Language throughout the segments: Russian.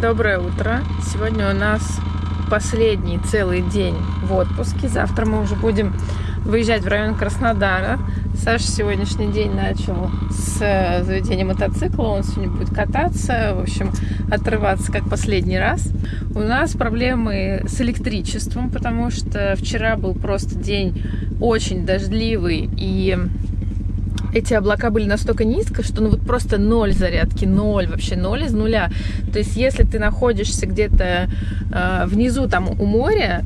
Доброе утро. Сегодня у нас последний целый день в отпуске. Завтра мы уже будем выезжать в район Краснодара. Саша сегодняшний день начал с э, заведения мотоцикла. Он сегодня будет кататься, в общем, отрываться как последний раз. У нас проблемы с электричеством, потому что вчера был просто день очень дождливый и эти облака были настолько низко, что ну вот просто ноль зарядки, ноль, вообще ноль из нуля. То есть если ты находишься где-то э, внизу там у моря,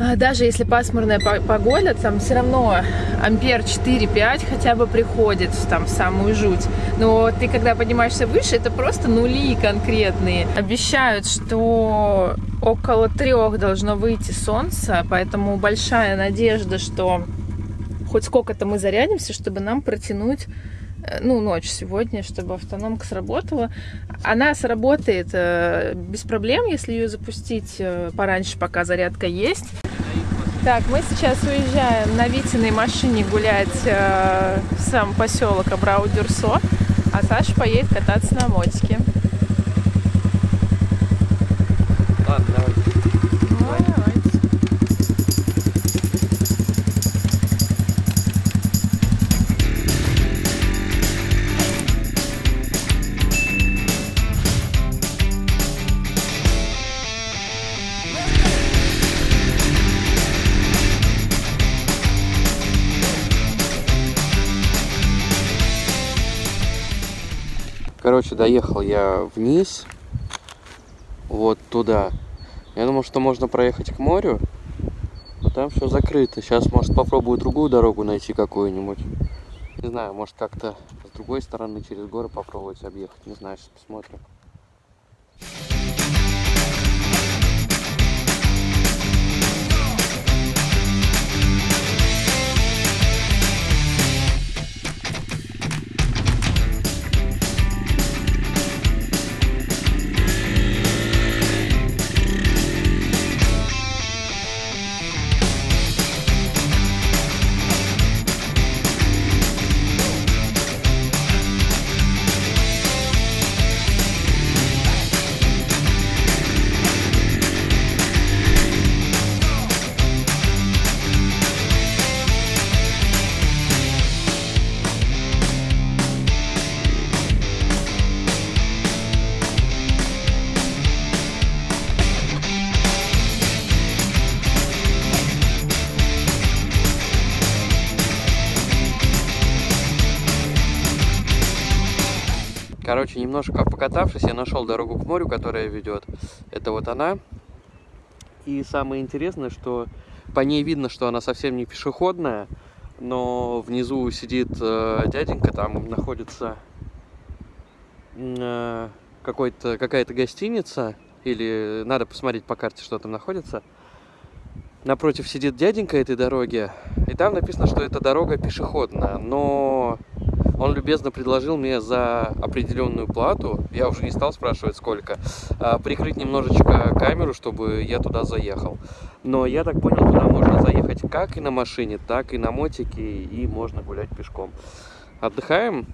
э, даже если пасмурная погода, там все равно ампер 4-5 хотя бы приходит там в самую жуть. Но ты когда поднимаешься выше, это просто нули конкретные. Обещают, что около трех должно выйти солнце, поэтому большая надежда, что хоть сколько-то мы зарядимся, чтобы нам протянуть э, ну, ночь сегодня, чтобы автономка сработала. Она сработает э, без проблем, если ее запустить э, пораньше, пока зарядка есть. Так, мы сейчас уезжаем на Витиной машине гулять в сам поселок Абрау-Дюрсо, а Саша поедет кататься на мотике. Короче, доехал я вниз, вот туда. Я думал, что можно проехать к морю, но там все закрыто. Сейчас, может, попробую другую дорогу найти какую-нибудь. Не знаю, может, как-то с другой стороны через горы попробовать объехать. Не знаю, сейчас посмотрим. Короче, немножко покатавшись, я нашел дорогу к морю, которая ведет. Это вот она. И самое интересное, что по ней видно, что она совсем не пешеходная, но внизу сидит э, дяденька, там находится э, какая-то гостиница, или надо посмотреть по карте, что там находится. Напротив сидит дяденька этой дороги, и там написано, что эта дорога пешеходная, но он любезно предложил мне за определенную плату, я уже не стал спрашивать сколько, а, прикрыть немножечко камеру, чтобы я туда заехал. Но я так понял, туда можно заехать как и на машине, так и на мотике, и можно гулять пешком. Отдыхаем.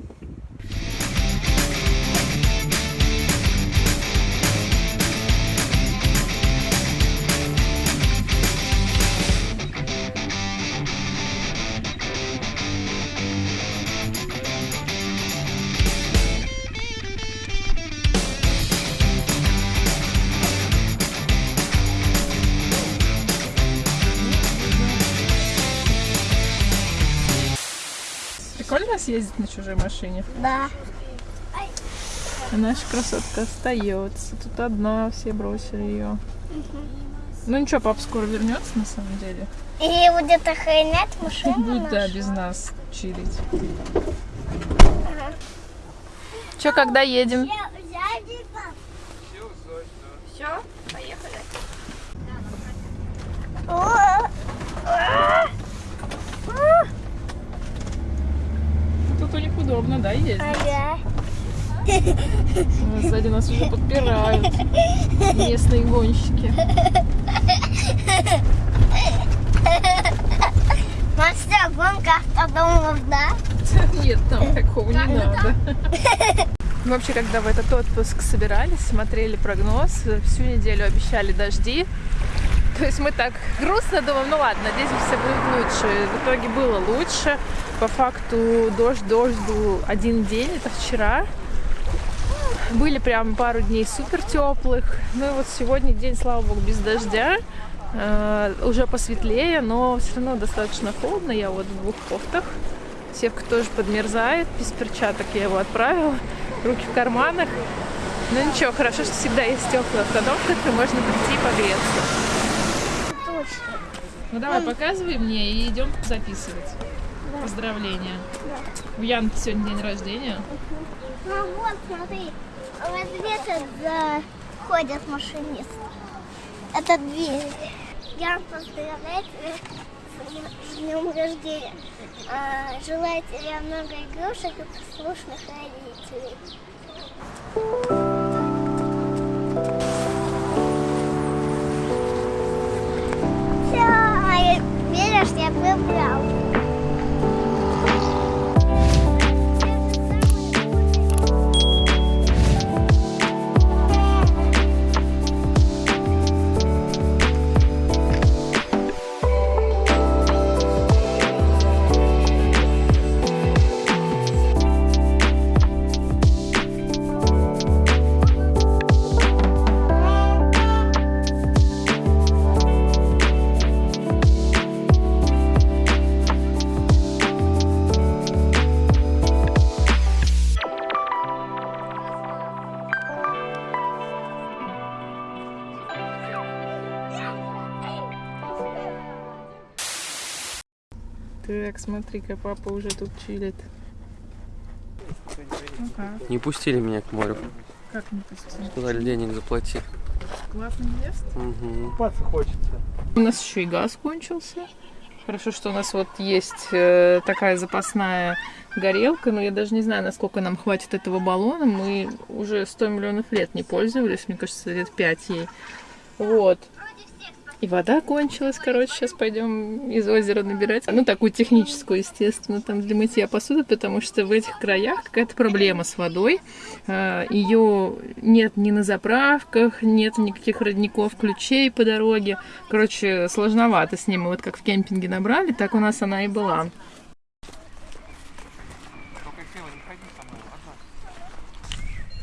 Прикольно съездить на чужой машине? Да. А наша красотка остается. Тут одна, все бросили ее. Угу. Ну ничего, папа скоро вернется на самом деле. И будет охранять машину. Будет, да, без нас чилить. Ага. Че, когда едем? Все, поехали. Тут у них удобно, да, ездить? Ага. Сзади нас уже подпирают местные гонщики. Мастер, гонка автодомов, да? Нет, там такого не надо. Мы вообще, когда в этот отпуск собирались, смотрели прогноз, всю неделю обещали дожди. То есть мы так грустно думаем, ну ладно, надеемся, все будет лучше. В итоге было лучше. По факту дождь, дождь был один день, это вчера. Были прям пару дней супер теплых. Ну и вот сегодня день, слава богу, без дождя. Э, уже посветлее, но все равно достаточно холодно. Я вот в двух кофтах. Севка тоже подмерзает. Без перчаток я его отправила. Руки в карманах. Но ничего, хорошо, что всегда есть теплая обстановка, где можно прийти и погреться. Ну давай, показывай мне и идем записывать. Поздравления. У Яны сегодня день рождения. Ну вот, смотри, вот здесь заходят машинисты. Это дверь. Я поздравляю тебя с днем рождения. А, желаю тебе много игрушек и послушных родителей. Esta é a Babel. Так, смотри-ка, папа уже тут чилит. Ну как? Не пустили меня к морю. Как не пустили? Сказали, денег заплати. Классный место. Угу. Купаться хочется. У нас еще и газ кончился. Хорошо, что у нас вот есть э, такая запасная горелка, но я даже не знаю, насколько нам хватит этого баллона. Мы уже 100 миллионов лет не пользовались, мне кажется, лет 5 ей. Вот. И вода кончилась, короче, сейчас пойдем из озера набирать. Ну, такую техническую, естественно, там для мытья посуды, потому что в этих краях какая-то проблема с водой. Ее нет ни на заправках, нет никаких родников, ключей по дороге. Короче, сложновато с ним. Мы вот как в кемпинге набрали, так у нас она и была.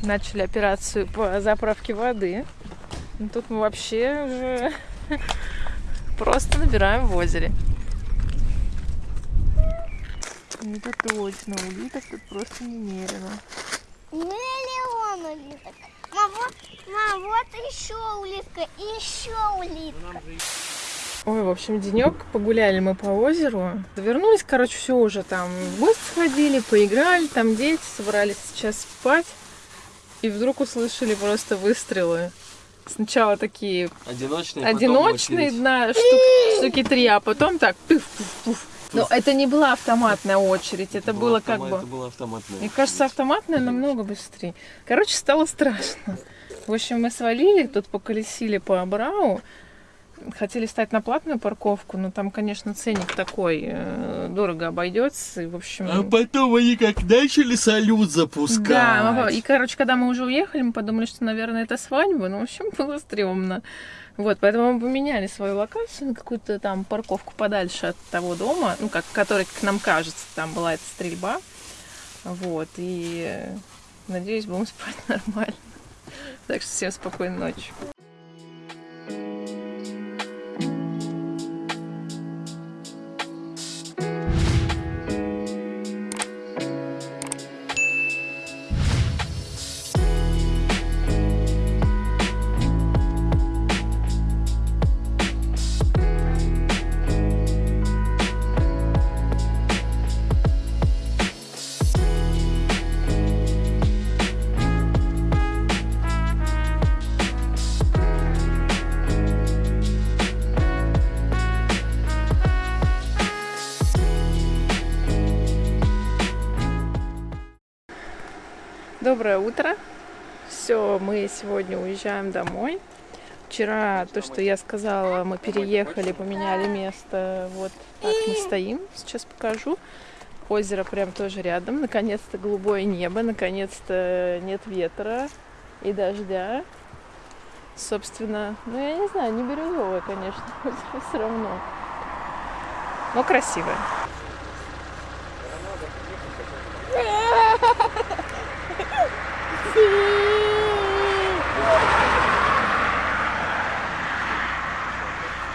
Начали операцию по заправке воды. Ну, Тут мы вообще уже просто набираем в озере. Это точно, улиток тут просто немерено. Миллион улиток. Мам, вот, мам, вот еще улитка, еще улитка. Ой, в общем, денек погуляли мы по озеру. Вернулись, короче, все уже там в гости сходили, поиграли, там дети собрались сейчас спать. И вдруг услышали просто выстрелы. Сначала такие Одиночные, одиночные, на штук- штуки три, а потом так пуф. Но это не была автоматная очередь, это было как бы... Это было автоматное. Мне кажется, автоматная намного быстрее. Короче, стало страшно. В общем, мы свалили, тут поколесили по Абрау. Хотели стать на платную парковку, но там, конечно, ценник такой, э, дорого обойдется. И, в общем... А потом они как начали салют запускать. Да, и, короче, когда мы уже уехали, мы подумали, что, наверное, это свадьба, но, в общем, было стрёмно. Вот, поэтому мы поменяли свою локацию на какую-то там парковку подальше от того дома, ну, как, который, как нам кажется, там была эта стрельба. Вот, и э, надеюсь, будем спать нормально. Так что всем спокойной ночи. Доброе утро. Все, мы сегодня уезжаем домой. Вчера то, что я сказала, мы переехали, поменяли место. Вот так мы стоим. Сейчас покажу. Озеро прям тоже рядом. Наконец-то голубое небо, наконец-то нет ветра и дождя. Собственно, ну я не знаю, не бирюзовое, конечно, все равно. Но красивое.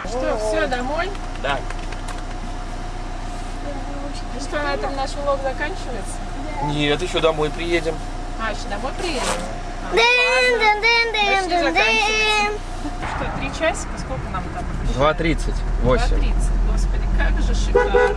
Что, все, домой? Да. Ну что, на этом наш влог заканчивается? Нет, еще домой приедем. А, еще домой приедем? Дын-дын-дын-дын-дын-дын. Почти заканчивается. Что, три часика? Сколько нам там? 2.30. 2.30. Господи, как же шикарно.